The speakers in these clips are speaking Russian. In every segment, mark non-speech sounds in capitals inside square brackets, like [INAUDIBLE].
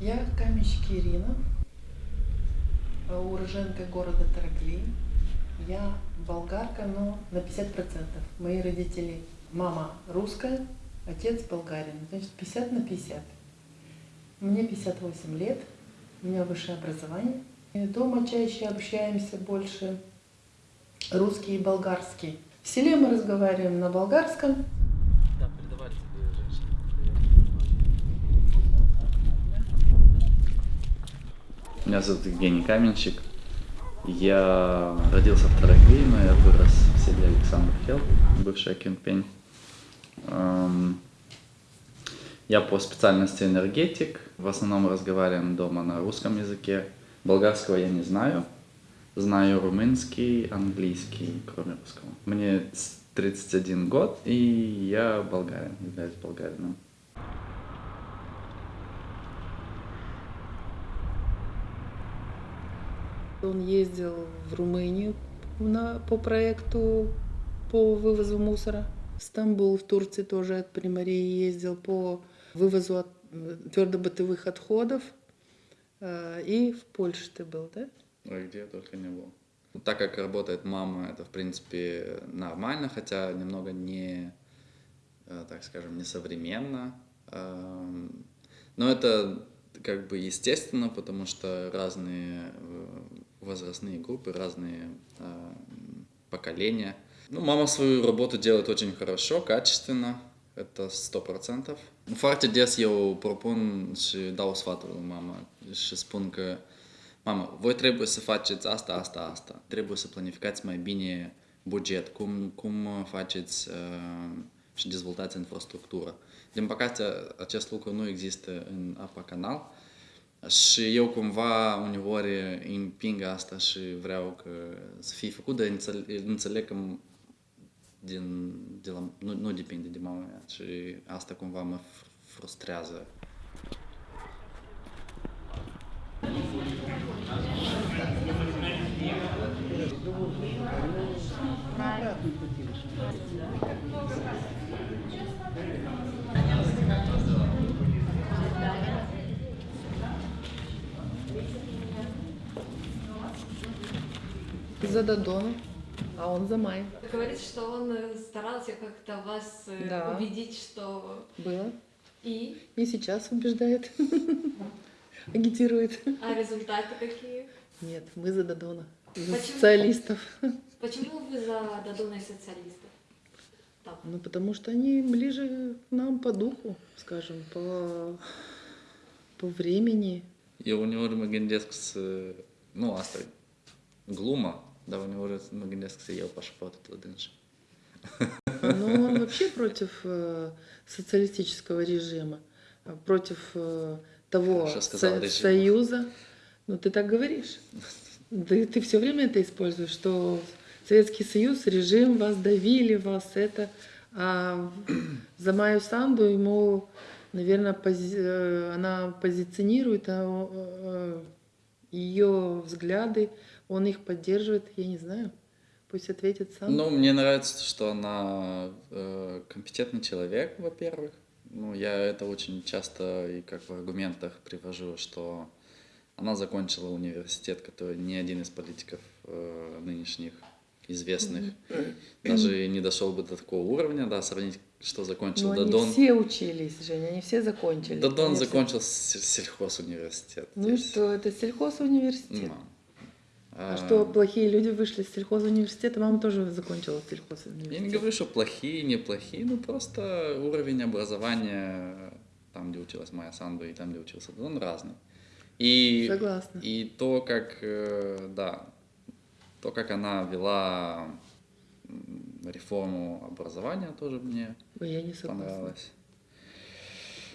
Я каменщик Ирина, э, уроженка города Тарагли. Я болгарка, но на 50%. Мои родители, мама русская, отец болгарин. Значит, 50 на 50. Мне 58 лет, у меня высшее образование. И дома чаще общаемся больше русский и болгарский. В селе мы разговариваем на болгарском, Меня зовут Евгений Каменщик. Я родился в Тарагли, но я вырос в селе Александр Хел, бывшая Кемпень. Эм, Я по специальности энергетик. В основном разговариваем дома на русском языке. Болгарского я не знаю. Знаю румынский, английский, кроме русского. Мне с- 31 год, и я болгарин, являюсь болгарином. Он ездил в Румынию на, по проекту по вывозу мусора. В Стамбул, в Турции тоже от Примарии ездил по вывозу от, твердобытовых отходов. Э, И в Польше ты был, да? Ой, где только не был. Ну, Так как работает мама, это, в принципе, нормально, хотя немного не, э, так скажем, несовременно. Эм, Но это как бы естественно, потому что разные э, возрастные группы, разные э, поколения. Ну, мама свою работу делает очень хорошо, качественно, это сто процентов. Dau sfaturi lui mama și spun că Mamă, voi trebuie să faceți asta, asta, asta. Trebuie să planificați mai bine buget, cum, cum uh, faceți uh, și dezvoltați infrastructură. Din păcate, acest lucru nu există în apa canal și eu cumva uneori împing asta și vreau că să fie făcut, dar înțeleg, înțeleg că din, de la, nu, nu depinde de mama mea și asta cumva mă fr- frustrează. За Додона, а он за Май. Говорит, что он э, старался как-то вас э, Да. убедить, что Было. и, И сейчас убеждает. [LAUGHS] Агитирует. а результаты какие? Нет, мы за Додона. За Почему? социалистов. Почему вы за Дадона и социалистов? Там. Ну, потому что они ближе к нам по dуху, скажем, по, по времени. Eu uneori mă gândesc să... Nu, asta uneori mă gândesc să iau pașaportul la dânsi. Но он вообще против э, социалистического режима, а против э, того со- союза. Ну, ты так говоришь. Ты, ты все время это используешь, что Советский Союз, режим, вас давили, вас это. А за Майю Санду ему, наверное, она позиционирует а, э, ее взгляды, он их поддерживает, я не знаю. Пусть ответит сам. Ну, мне нравится, что она э, компетентный человек, во-первых. Ну, я это очень часто и как в аргументах привожу, что она закончила университет, который ни один из политиков э, нынешних известных даже не дошел бы до такого уровня, да, сравнить, что закончил они Дадон. все учились, Женя, они все закончили. Дадон Они все- закончил с- сельхозуниверситет. Ну здесь. что, это сельхозуниверситет. Ну, А а, что, плохие люди вышли из сельхозуниверситета? Мама тоже закончила Я сельхозуниверситет. не говорю, что плохие, неплохие, ну просто уровень образования там, где училась Майя Санду и там, где учился Дон, разный. И, Согласна. и то, как, э, да, то, как она вела реформу образования, тоже мне Ой, я не согласна. понравилось.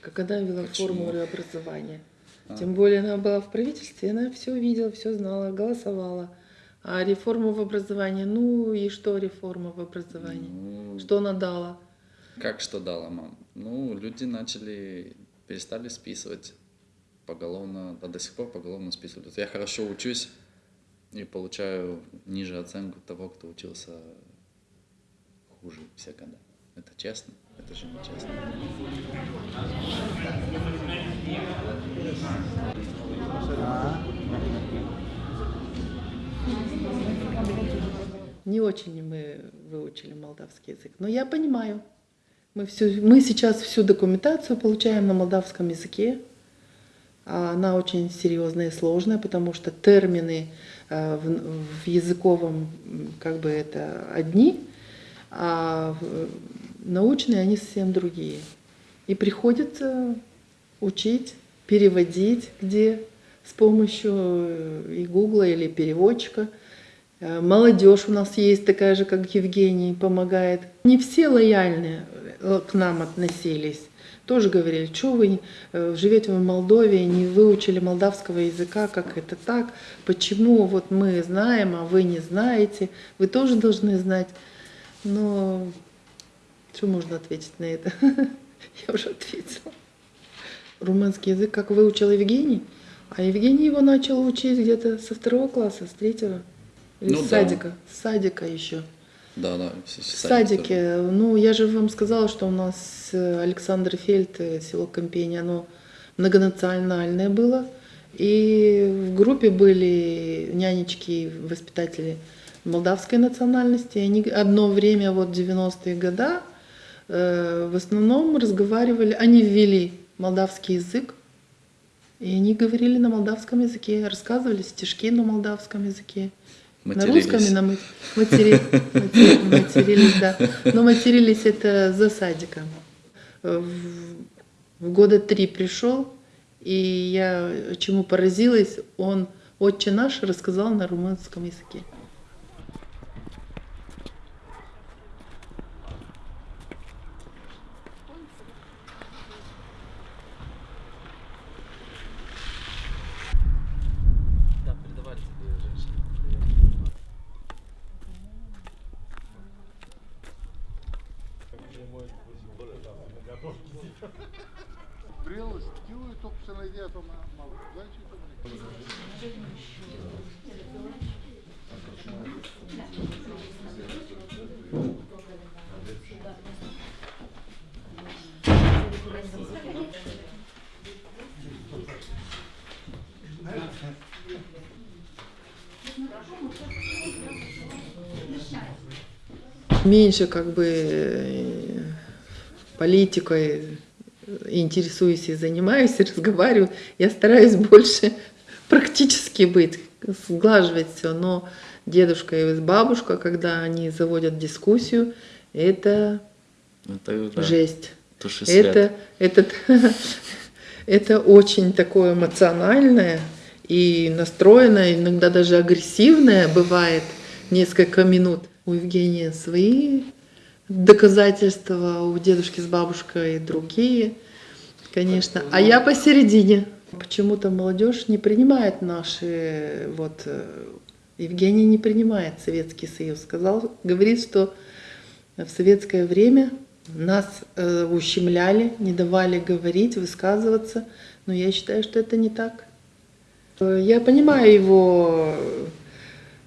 Как она вела Почему? формулы образования. А. Тем более она была в правительстве, она все видела, все знала, голосовала. А реформу в образовании, ну и что реформа в образовании? Ну, Что она дала? Как что дала мам? Ну, люди начали, перестали списывать поголовно, да до сих пор поголовно списывают. Я хорошо учусь и получаю ниже оценку того, кто учился хуже все года. Это честно? Это же честно. Не очень мы выучили молдавский язык, но я понимаю. Мы, всю, мы сейчас всю документацию получаем на молдавском языке. А Она очень серьезная и сложная, потому что термины э, в, в языковом как бы это одни, а научные они совсем другие. И приходится учить, переводить где с помощью э, и гугла или переводчика. Э, Молодежь у нас есть такая же, как Евгений, помогает. Не все лояльны э, к нам относились. Тоже говорили, что вы живете в Молдове, не выучили молдавского языка, как это так, почему вот мы знаем, а вы не знаете, вы тоже должны знать. Но что можно ответить на это? [LAUGHS] Я уже ответила. Румынский язык как выучил Евгений, а Евгений его начал учить где-то со второго класса, с третьего. Или Ну с да. садика. С садика еще. Да, да. в В садик тоже. садике. Ну, я же вам сказала, что у нас э, Александр Фельд, э, село Компения, оно многонациональное было. И в группе были нянечки, воспитатели молдавской национальности. Они одно время, вот 90-е годы, э, в основном разговаривали, они ввели молдавский язык, и они говорили на молдавском языке, рассказывали стишки на молдавском языке. На Матерились. русском и на мат- матери- матери- матерились, да. Но матерились это за садиком. Э, В, в года три пришел, и я чему поразилась, он «Отче наш» рассказал на румынском языке. Меньше как бы э, политикой интересуюсь и занимаюсь, [LAUGHS] и разговариваю. Я стараюсь больше [LAUGHS] практически быть, сглаживать все. Но дедушка и бабушка, когда они заводят дискуссию, это Это, да, жесть. Туши. Это, это, [LAUGHS] это очень такое эмоциональное и настроенное, иногда даже агрессивное бывает несколько минут. У Евгения свои доказательства, у дедушки с бабушкой другие, конечно. А я посередине. Почему-то молодежь не принимает наши, вот, э, Евгений не принимает Советский Союз. Сказал, говорит, что в советское время нас э, ущемляли, не давали говорить, высказываться, но я считаю, что это не так. Э, Я понимаю его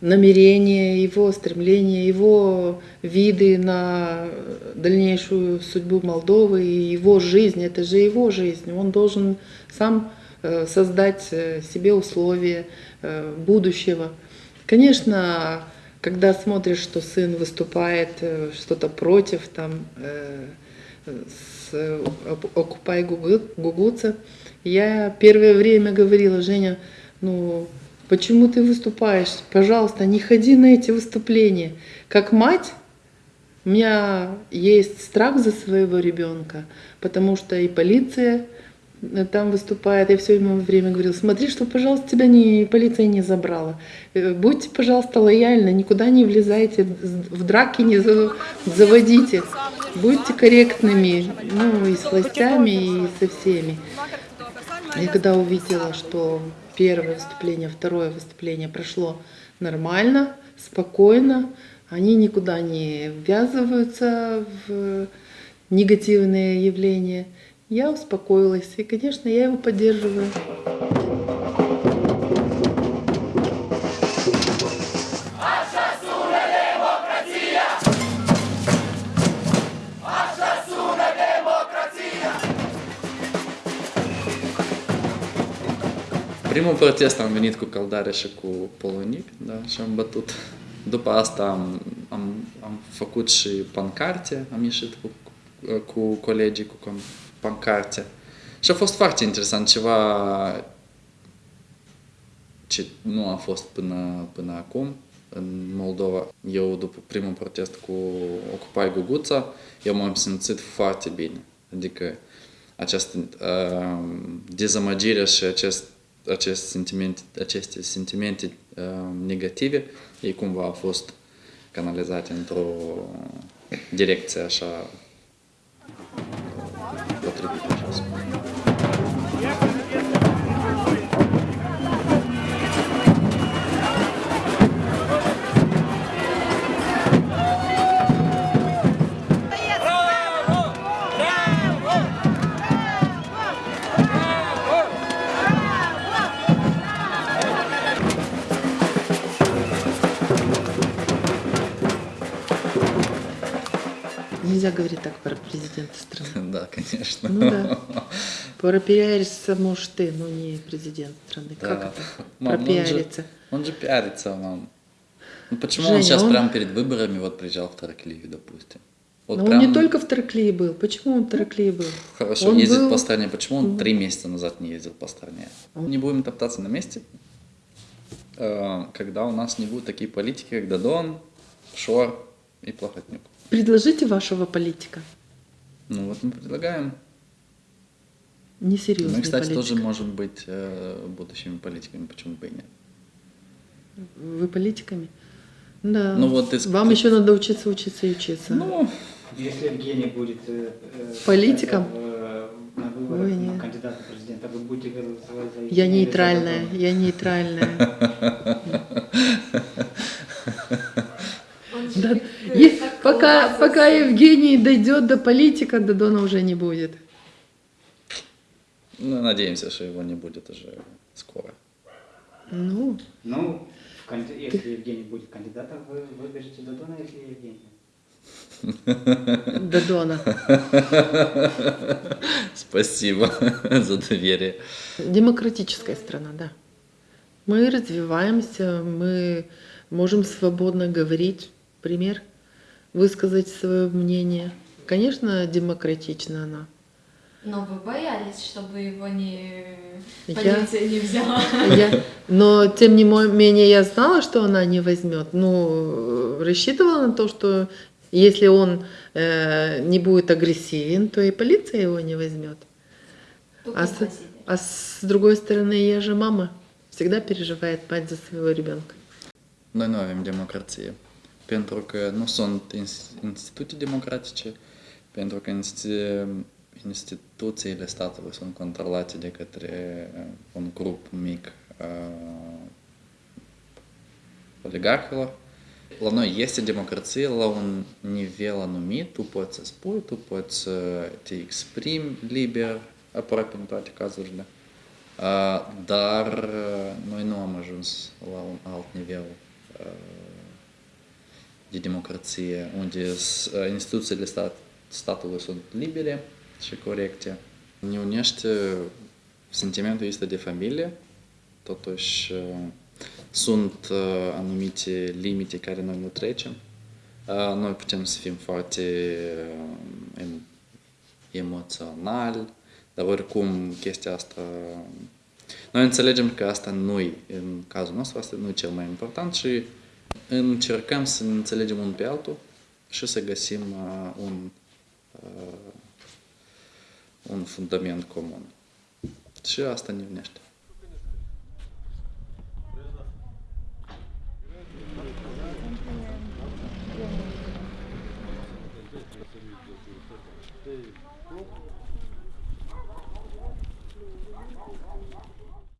намерения, его стремления, его виды на дальнейшую судьбу Молдовы и его жизнь. Это же его жизнь. Он должен сам э, создать э, себе условия э, будущего. Конечно, когда смотришь, что сын выступает что-то против, там, с Окупай Гугу- Гугуца, я первое время говорила, Женя, ну почему ты выступаешь? Пожалуйста, не ходи на эти выступления. Как мать, у меня есть страх за своего ребенка, потому что и полиция э, там выступает. Я все время говорила, смотри, что, пожалуйста, тебя не, полиция не забрала. Э, Будьте, пожалуйста, лояльны, никуда не влезайте, в драки не за- заводите. Будьте корректными, ну, и с властями, и со всеми. И когда увидела, что первое выступление, второе выступление прошло нормально, спокойно, они никуда не ввязываются в негативные явления, я успокоилась. И, конечно, я его поддерживаю. Primul protest am venit cu căldare și cu polonic, da, și am bătut. După asta am, am, am făcut și pancarte, am ieșit cu, cu colegii cu con- pancarte. Și a fost foarte interesant, ceva ce nu a fost până, până acum în Moldova. Eu, după primul protest cu Ocupai Guguța, eu m-am simțit foarte bine. Adică această uh, dezamăgire și acest, acest sentiment, aceste sentimente uh, negative, ei cumva au fost canalizate într-o direcție așa potrivită, Да, конечно. Ну да. Пропиариться можешь ты, но не президент страны. Да. Как это? Мам, ну он же- Пропиариться. Он же пиарится, мам. Ну почему Женя, он сейчас он- прямо перед выборами вот приезжал в Тараклию, допустим? Вот Но прям он не только в Тараклии был. Почему он в Тараклии был? хорошо он ездит был- по стране. Почему он три месяца назад не ездил по стране? Не будем топтаться на месте, э, когда у нас не будут такие политики, как Дадон, Шор и Плохотнюк. Предложите вашего политика. Ну вот мы предлагаем. Несерьезный Мы, кстати, политик. тоже можем быть э, будущими политиками, почему бы и нет. Вы политиками? Да. Ну вот ты- Вам еще надо учиться, учиться и учиться. Ну, Если Евгений будет э, э, Политиком? э, на выборах Ой, кандидата в президента, вы будете голосовать за я Евгения нейтральная, я нейтральная. [LAUGHS] Он же Да, как, э, е- так пока, пока Евгений дойдет до политика, Дадона уже не будет. ну, надеемся, что его не будет уже скоро. Ну, Ну, если Евгений будет кандидатом, вы выберете Дадона или Евгения? Дадона. [LAUGHS] Спасибо [LAUGHS] за доверие. Демократическая страна, да. Мы развиваемся, мы можем свободно говорить, пример, высказать свое мнение. Конечно, демократична она. Но вы боялись, чтобы его не Я- полиция не взяла. Я- но тем не менее я знала, что она не возьмет. Ну, рассчитывала на то, что если он э, не будет агрессивен, то и полиция его не возьмет. Только А с, а с другой stороны, я же мама. Всегда переживает mать за своего. Noi nu avem democrație. Pentru că nu sunt ins- instituții democratice, pentru că insti- instituțiile statului sunt controlate de către uh, un grup mic uh, oligarhilor. La noi este democrație la un nivel anumit, tu poți să spui, tu poți să te exprimi liber, aproape în toate cazurile. Uh, dar uh, noi nu am ajuns la un alt nivel uh, de democrație, unde s- uh, instituțiile stat, statului sunt libere și corecte. Ne unește sentimentul este de familie, totuși uh, sunt uh, anumite limite care noi nu trecem. Uh, Noi putem să fim foarte uh, em- emoționali, dar oricum chestia asta... Noi înțelegem că asta nu e, în cazul nostru, asta nu e cel mai important și încercăm să ne înțelegem unul pe altul și să găsim uh, un, uh, un fundament comun. Și asta ne unește.